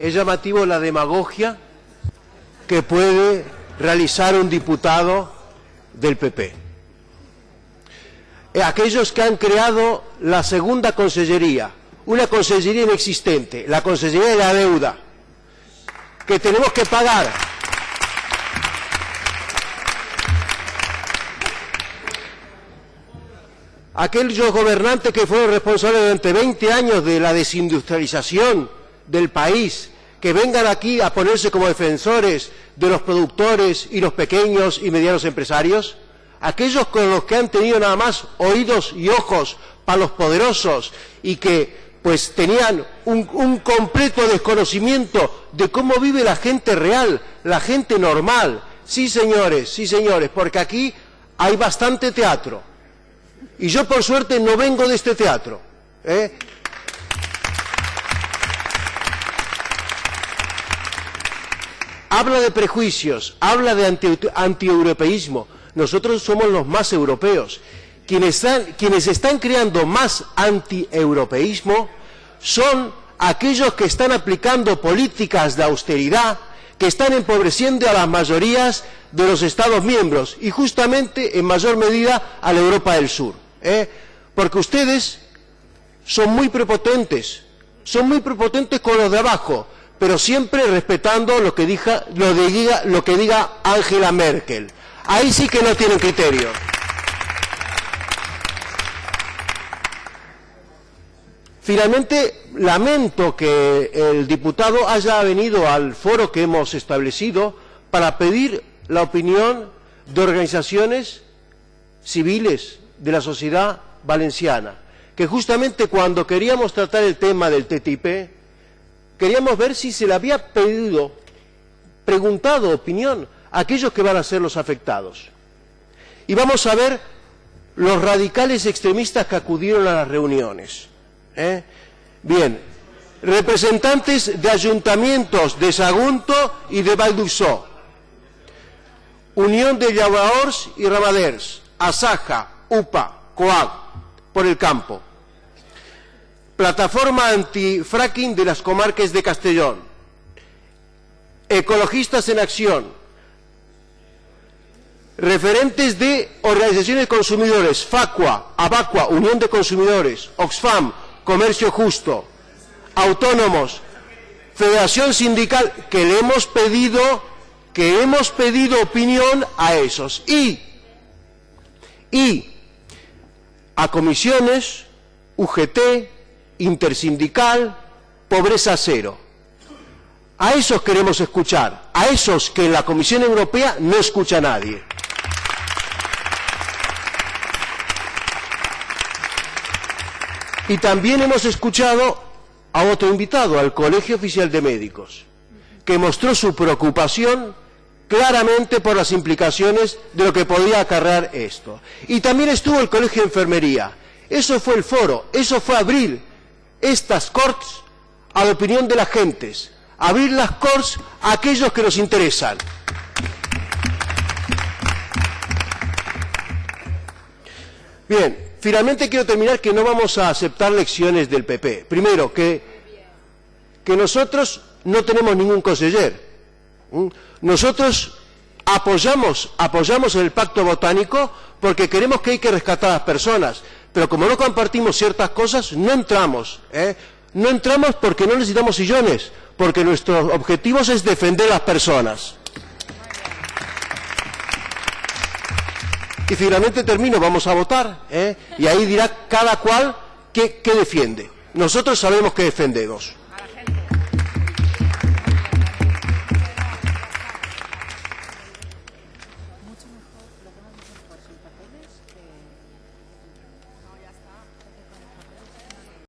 Es llamativo la demagogia que puede realizar un diputado del PP. Eh, aquellos que han creado la segunda consellería, una consellería inexistente, la consellería de la deuda, que tenemos que pagar. Aquellos gobernantes que fueron responsables durante 20 años de la desindustrialización del país, que vengan aquí a ponerse como defensores de los productores y los pequeños y medianos empresarios, aquellos con los que han tenido nada más oídos y ojos para los poderosos y que pues tenían un, completo desconocimiento de cómo vive la gente real, la gente normal. Sí, señores, sí, señores, porque aquí hay bastante teatro. Y yo, por suerte, no vengo de este teatro. ¿eh? Habla de prejuicios, habla de antieuropeísmo. Nosotros somos los más europeos. Quienes están, están creando más antieuropeísmo son aquellos que están aplicando políticas de austeridad, que están empobreciendo a las mayorías de los Estados miembros y justamente en mayor medida a la Europa del Sur. ¿eh? Porque ustedes son muy prepotentes, son muy prepotentes con los de abajo, pero siempre respetando lo que, diga, lo, diga, lo que diga Angela Merkel. Ahí sí que no tienen criterio. Finalmente, lamento que el diputado haya venido al foro que hemos establecido para pedir la opinión de organizaciones civiles de la sociedad valenciana, que justamente cuando queríamos tratar el tema del TTIP, queríamos ver si se le había pedido, preguntado opinión a aquellos que van a ser los afectados. Y vamos a ver los radicales extremistas que acudieron a las reuniones. ¿eh? Bien, representantes de ayuntamientos de Sagunto y de Valdusó, Unión de Llavaors y Ramaders, Asaja, UPA, COAG, por el campo, Plataforma Antifracking de las Comarques de Castellón, Ecologistas en Acción, referentes de organizaciones de consumidores, FACUA, ABACUA, Unión de Consumidores, Oxfam, Comercio Justo, autónomos, Federación Sindical, que le hemos pedido, que hemos pedido opinión a esos. Y, y a comisiones, UGT, intersindical, pobreza cero. A esos queremos escuchar, a esos que en la Comisión Europea no escucha a nadie. Y también hemos escuchado a otro invitado, al Colegio Oficial de Médicos, que mostró su preocupación claramente por las implicaciones de lo que podía acarrear esto. Y también estuvo el Colegio de Enfermería. Eso fue el foro, eso fue abril estas Corts a la opinión de las gentes, abrir las Corts a aquellos que nos interesan. Bien, finalmente quiero terminar que no vamos a aceptar lecciones del PP. Primero, que, que nosotros no tenemos ningún conseller. Nosotros apoyamos, apoyamos el pacto botánico porque queremos que hay que rescatar a las personas pero como no compartimos ciertas cosas, no entramos. ¿eh? No entramos porque no necesitamos sillones, porque nuestros objetivos es defender a las personas. Y finalmente termino, vamos a votar, ¿eh? y ahí dirá cada cual qué, qué defiende. Nosotros sabemos que defendemos.